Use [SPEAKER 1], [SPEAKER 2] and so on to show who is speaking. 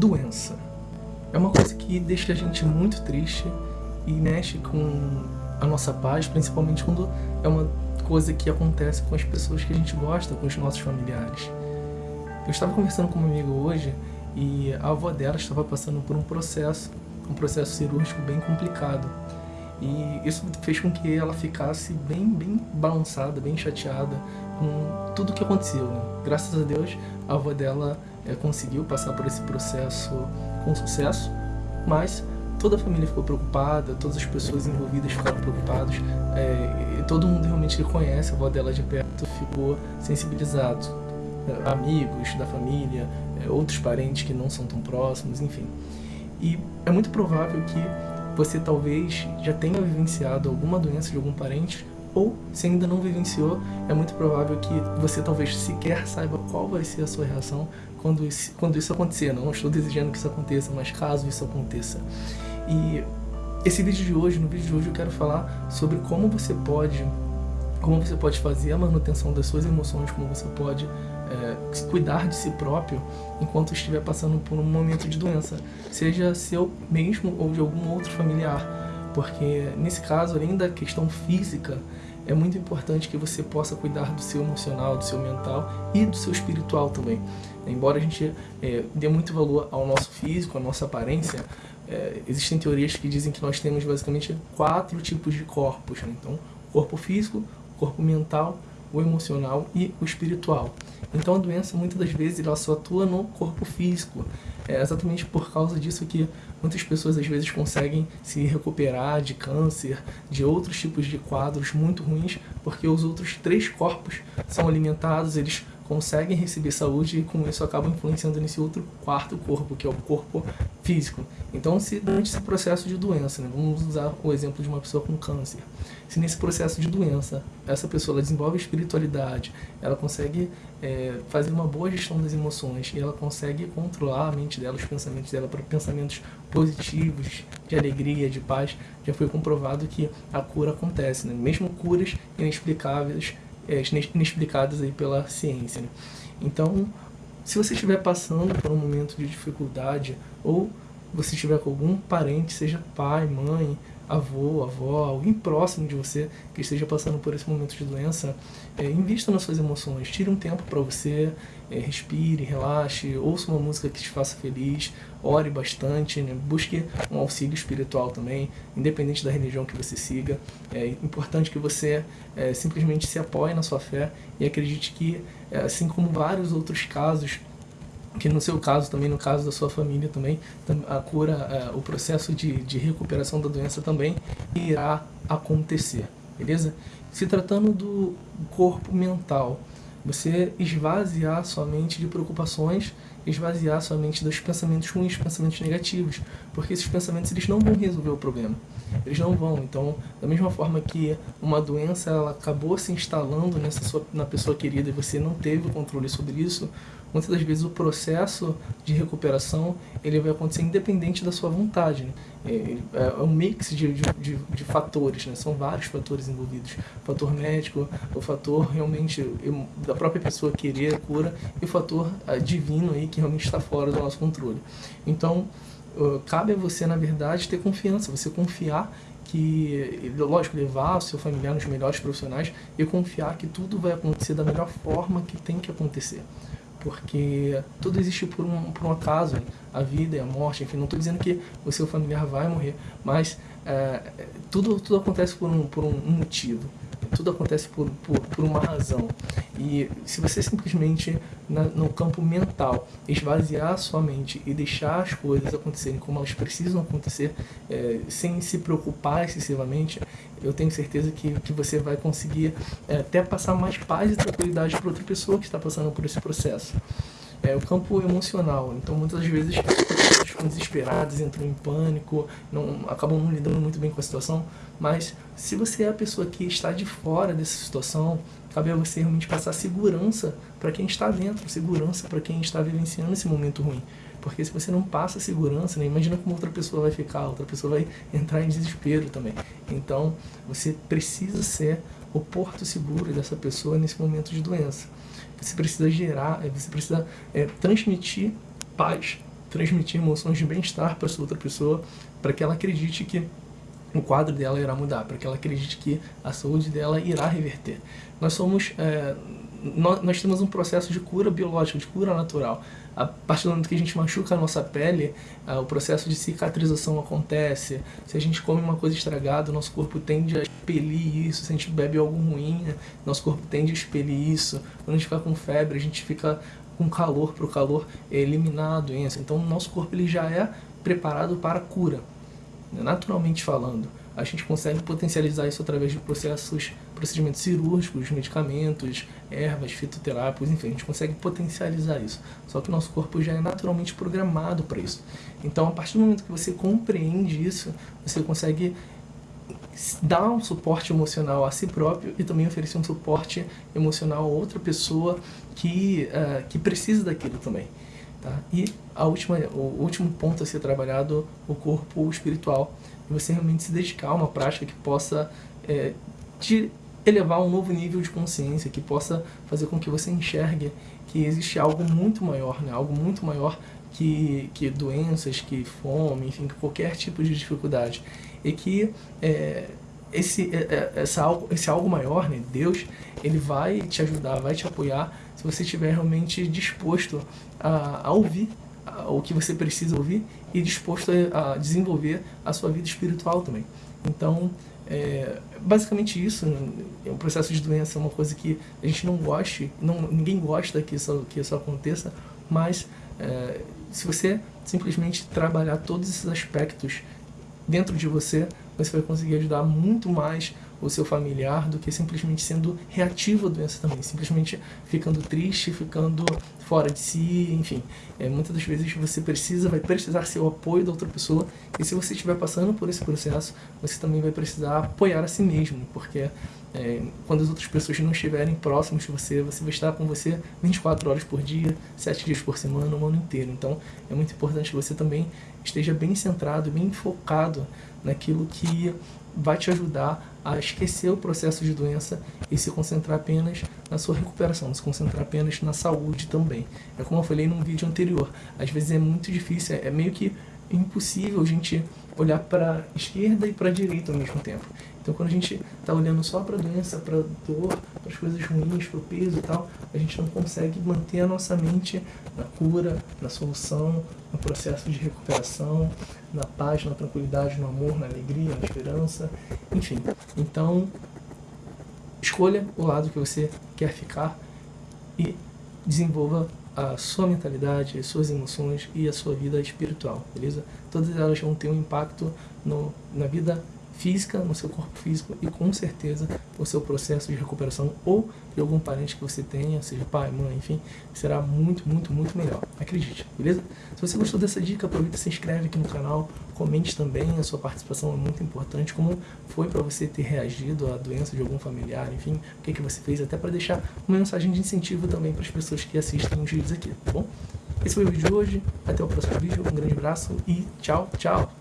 [SPEAKER 1] doença. É uma coisa que deixa a gente muito triste e mexe com a nossa paz, principalmente quando é uma coisa que acontece com as pessoas que a gente gosta, com os nossos familiares. Eu estava conversando com uma amiga hoje e a avó dela estava passando por um processo, um processo cirúrgico bem complicado. E isso fez com que ela ficasse bem, bem balançada, bem chateada com tudo que aconteceu. Né? Graças a Deus, a avó dela é, conseguiu passar por esse processo com sucesso, mas toda a família ficou preocupada, todas as pessoas envolvidas ficaram preocupadas, é, todo mundo realmente conhece a avó dela de perto ficou sensibilizado. É, amigos da família, é, outros parentes que não são tão próximos, enfim. E é muito provável que você talvez já tenha vivenciado alguma doença de algum parente ou se ainda não vivenciou, é muito provável que você talvez sequer saiba qual vai ser a sua reação quando isso, quando isso acontecer. Não estou desejando que isso aconteça, mas caso isso aconteça. E esse vídeo de hoje, no vídeo de hoje eu quero falar sobre como você pode como você pode fazer a manutenção das suas emoções, como você pode é, cuidar de si próprio enquanto estiver passando por um momento de doença, seja seu mesmo ou de algum outro familiar, porque nesse caso, além da questão física, é muito importante que você possa cuidar do seu emocional, do seu mental e do seu espiritual também. Embora a gente é, dê muito valor ao nosso físico, à nossa aparência, é, existem teorias que dizem que nós temos basicamente quatro tipos de corpos. Né? Então, corpo físico, corpo mental, o emocional e o espiritual. Então a doença muitas das vezes ela só atua no corpo físico. É exatamente por causa disso que muitas pessoas às vezes conseguem se recuperar de câncer, de outros tipos de quadros muito ruins, porque os outros três corpos são alimentados, eles conseguem receber saúde e com isso acabam influenciando nesse outro quarto corpo, que é o corpo físico. Então, se durante esse processo de doença, né, vamos usar o exemplo de uma pessoa com câncer, se nesse processo de doença essa pessoa desenvolve espiritualidade, ela consegue é, fazer uma boa gestão das emoções e ela consegue controlar a mente dela, os pensamentos dela para pensamentos positivos, de alegria, de paz, já foi comprovado que a cura acontece, né? mesmo curas inexplicáveis é, inexplicadas aí pela ciência. Né? Então, se você estiver passando por um momento de dificuldade ou você estiver com algum parente, seja pai, mãe, avô, avó, alguém próximo de você que esteja passando por esse momento de doença, é, invista nas suas emoções, tire um tempo para você, é, respire, relaxe, ouça uma música que te faça feliz, ore bastante, né? busque um auxílio espiritual também, independente da religião que você siga. É importante que você é, simplesmente se apoie na sua fé e acredite que, é, assim como vários outros casos que no seu caso também, no caso da sua família também, a cura, é, o processo de, de recuperação da doença também irá acontecer, beleza? Se tratando do corpo mental, você esvaziar sua mente de preocupações, esvaziar sua mente dos pensamentos ruins, pensamentos negativos, porque esses pensamentos eles não vão resolver o problema. Eles não vão. Então, da mesma forma que uma doença ela acabou se instalando nessa sua, na pessoa querida e você não teve o controle sobre isso, muitas das vezes o processo de recuperação ele vai acontecer independente da sua vontade. Né? É, é, um mix de, de, de, fatores, né? são vários fatores envolvidos. O fator médico, o fator realmente da própria pessoa querer a cura e o fator uh, divino aí que realmente está fora do nosso controle. Então, cabe a você, na verdade, ter confiança, você confiar que, lógico, levar o seu familiar nos melhores profissionais e confiar que tudo vai acontecer da melhor forma que tem que acontecer. Porque tudo existe por um, por um acaso, a vida e a morte, enfim, não estou dizendo que o seu familiar vai morrer, mas é, tudo, tudo acontece por um, por um motivo tudo acontece por, por, por uma razão. E se você simplesmente, na, no campo mental, esvaziar a sua mente e deixar as coisas acontecerem como elas precisam acontecer, é, sem se preocupar excessivamente, eu tenho certeza que, que você vai conseguir é, até passar mais paz e tranquilidade para outra pessoa que está passando por esse processo. É o campo emocional. Então, muitas vezes, ficam desesperados, entram em pânico, não, acabam não lidando muito bem com a situação. Mas se você é a pessoa que está de fora dessa situação, cabe a você realmente passar segurança para quem está dentro, segurança para quem está vivenciando esse momento ruim. Porque se você não passa segurança, né, imagina como outra pessoa vai ficar, outra pessoa vai entrar em desespero também. Então, você precisa ser o porto seguro dessa pessoa nesse momento de doença. Você precisa gerar, você precisa é, transmitir paz transmitir emoções de bem-estar para essa outra pessoa, para que ela acredite que o quadro dela irá mudar, para que ela acredite que a saúde dela irá reverter. Nós somos, é, nós, nós, temos um processo de cura biológica, de cura natural. A partir do momento que a gente machuca a nossa pele, é, o processo de cicatrização acontece. Se a gente come uma coisa estragada, nosso corpo tende a expelir isso. Se a gente bebe algo ruim, nosso corpo tende a expelir isso. Quando a gente fica com febre, a gente fica com calor, para o calor eliminar a doença. Então, o nosso corpo ele já é preparado para a cura naturalmente falando, a gente consegue potencializar isso através de processos, procedimentos cirúrgicos, medicamentos, ervas, fitoterápicos, enfim, a gente consegue potencializar isso. Só que o nosso corpo já é naturalmente programado para isso. Então, a partir do momento que você compreende isso, você consegue dar um suporte emocional a si próprio e também oferecer um suporte emocional a outra pessoa que, uh, que precisa daquilo também. Tá? E a última, o último ponto a ser trabalhado, o corpo espiritual. E você realmente se dedicar a uma prática que possa é, te elevar a um novo nível de consciência, que possa fazer com que você enxergue que existe algo muito maior, né? algo muito maior que, que doenças, que fome, enfim, que qualquer tipo de dificuldade. E que é, esse, é, é, essa algo, esse algo maior, né, Deus, ele vai te ajudar, vai te apoiar se você estiver realmente disposto a, a ouvir o que você precisa ouvir e disposto a, a, desenvolver a sua vida espiritual também. Então, é, basicamente isso, né, o processo de doença é uma coisa que a gente não goste, não, ninguém gosta que isso, que isso aconteça, mas é, se você simplesmente trabalhar todos esses aspectos dentro de você, você vai conseguir ajudar muito mais o seu familiar do que simplesmente sendo reativo à doença também, simplesmente ficando triste, ficando fora de si, enfim. É, muitas das vezes você precisa, vai precisar ser o apoio da outra pessoa e se você estiver passando por esse processo, você também vai precisar apoiar a si mesmo, porque é, quando as outras pessoas não estiverem próximas de você, você vai estar com você 24 horas por dia, 7 dias por semana, o ano inteiro. Então é muito importante que você também esteja bem centrado, bem focado naquilo que vai te ajudar a esquecer o processo de doença e se concentrar apenas na sua recuperação, se concentrar apenas na saúde também. É como eu falei num vídeo anterior, às vezes é muito difícil, é meio que impossível a gente olhar para a esquerda e para a direita ao mesmo tempo. Então quando a gente está olhando só para a doença, para dor, para as coisas ruins, para o peso e tal, a gente não consegue manter a nossa mente na cura, na solução, no processo de recuperação, na paz, na tranquilidade, no amor, na alegria, na esperança, enfim. Então, escolha o lado que você quer ficar e desenvolva a sua mentalidade, as suas emoções e a sua vida espiritual, beleza? Todas elas vão ter um impacto no, na vida física, no seu corpo físico e com certeza o seu processo de recuperação ou de algum parente que você tenha, seja pai, mãe, enfim, será muito, muito, muito melhor. Acredite, beleza? Se você gostou dessa dica, aproveita e se inscreve aqui no canal, comente também, a sua participação é muito importante, como foi para você ter reagido à doença de algum familiar, enfim, o que, que você fez, até para deixar uma mensagem de incentivo também para as pessoas que assistem os vídeos aqui, tá bom? Esse foi o vídeo de hoje, até o próximo vídeo, um grande abraço e tchau, tchau!